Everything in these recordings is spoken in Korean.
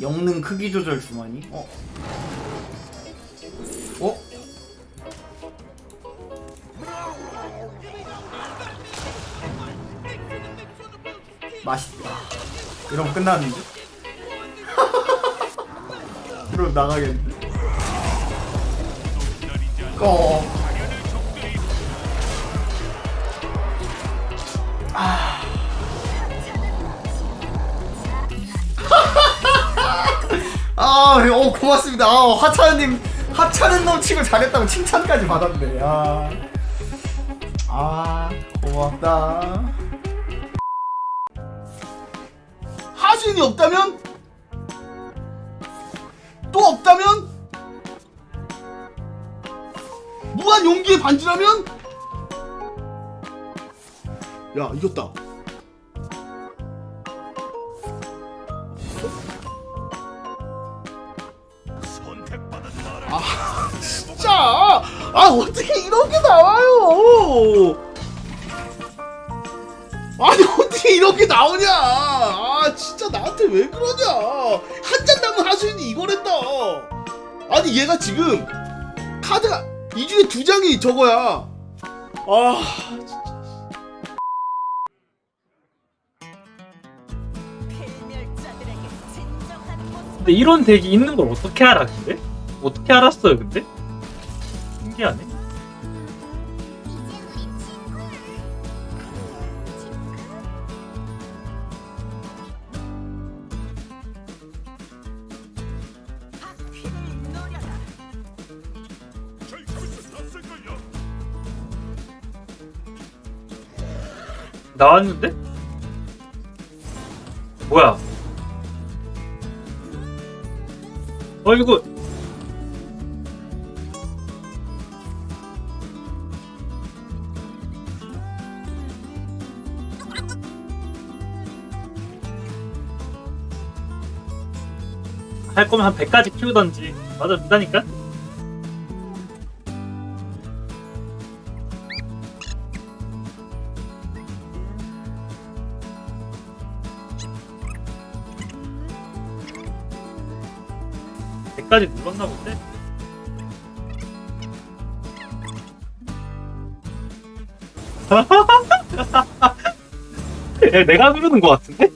영능 크기 조절 주머니 어? 어? 맛있다 이러면 끝나는데? 이러면 나가겠는데? 꺼 고맙습니다. 아, 하차님 하차는 넘치고 잘했다고 칭찬까지 받았네. 아, 아 고맙다. 하수인이 없다면? 또 없다면? 무한 용기의 반지라면? 야 이겼다 아 진짜. 아 어떻게 이런 게 나와요? 아니 어떻게 이렇게 나오냐? 아 진짜 나한테 왜 그러냐? 한 잔 남은 하수인이 이걸 했다. 아니 얘가 지금 카드가 이 중에 두 장이 저거야. 아 진짜. 근데 이런 덱이 있는 걸 어떻게 알아 근데? 어떻게 알았어요 근데? 신기하네 나왔는데? 뭐야 어 이거 할 거면 한 100까지 키우던지 맞아 믿다니까 백까지 눌렀나 본데? 야, 내가 누르는 것 같은데?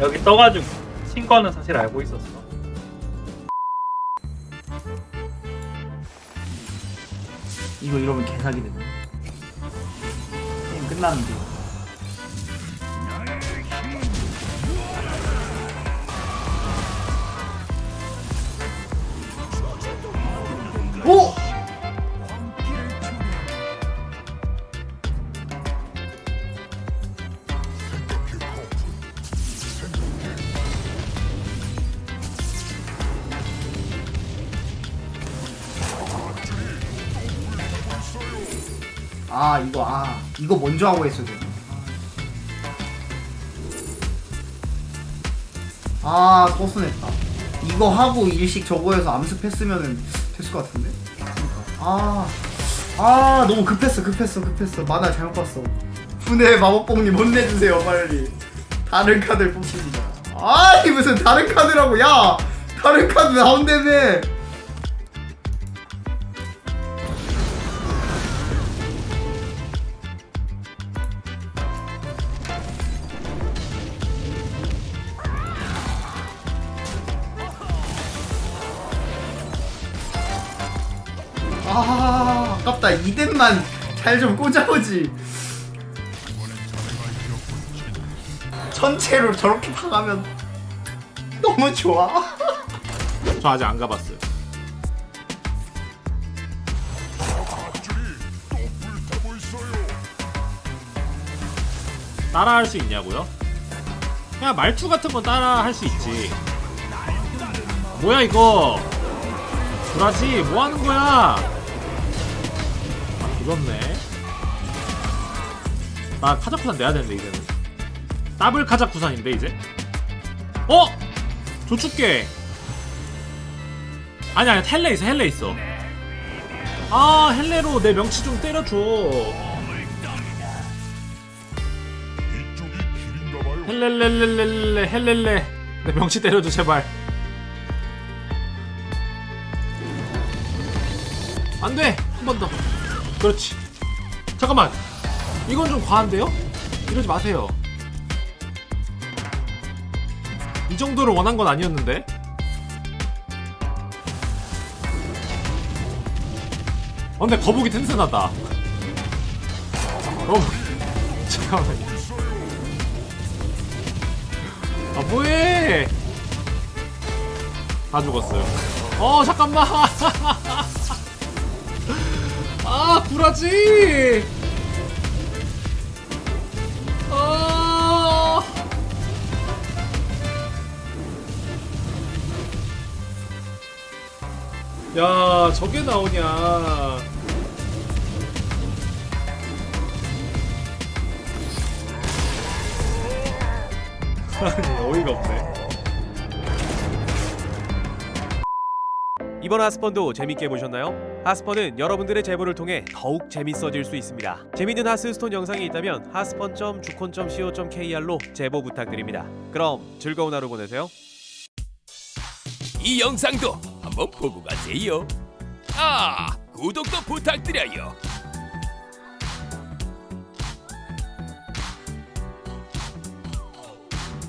여기 떠가지고 친 거는 사실 알고 있었어. 이거 이러면 개사기 되네. 게임 끝났는데. 아 이거 아 이거 먼저 하고 했어야 되나 아 소순했다. 이거 하고 일식 저거 해서 암습했으면은 됐을 것 같은데? 아, 아 너무 급했어 급했어 급했어. 만화 잘못 봤어. 분해 마법봉님 혼내주세요 빨리. 다른 카드를 뽑습니다. 아이 무슨 다른 카드라고. 야 다른 카드 나온다며 아 아깝다. 이덴만 잘 좀 꽂아보지. 전체로 저렇게 당하면 너무 좋아. 저 아직 안 가봤어요. 따라 할 수 있냐고요? 그냥 말투 같은 건 따라 할 수 있지. 뭐야 이거? 브라지 뭐 하는 거야 아 그렇네. 나 카자쿠산 내야 되는데 이제는. 더블 카자쿠산인데 이제? 어? 조축계 아니 아니 텔레 있어 헬레 있어. 아 헬레로 내 명치 좀 때려줘. 헬렐렐렐렐레 헬렐레. 내 명치 때려줘 제발. 안돼! 한 번더 그렇지. 잠깐만. 이건 좀 과한데요? 이러지 마세요. 이 정도를 원한 건 아니었는데? 어, 근데 거북이 튼튼하다. 거북이 잠깐만요 아 뭐해? 다 죽었어요. 어 잠깐만. 아 구라지 아 야, 저게 나오냐. 아니, 어이가 없네. 이번 하스펀도 재밌게 보셨나요? 하스펀은 여러분들의 제보를 통해 더욱 재밌어질 수 있습니다. 재밌는 하스스톤 영상이 있다면 하스펀.주콘.co.kr로 제보 부탁드립니다. 그럼 즐거운 하루 보내세요. 이 영상도 한번 보고 가세요. 아, 구독도 부탁드려요.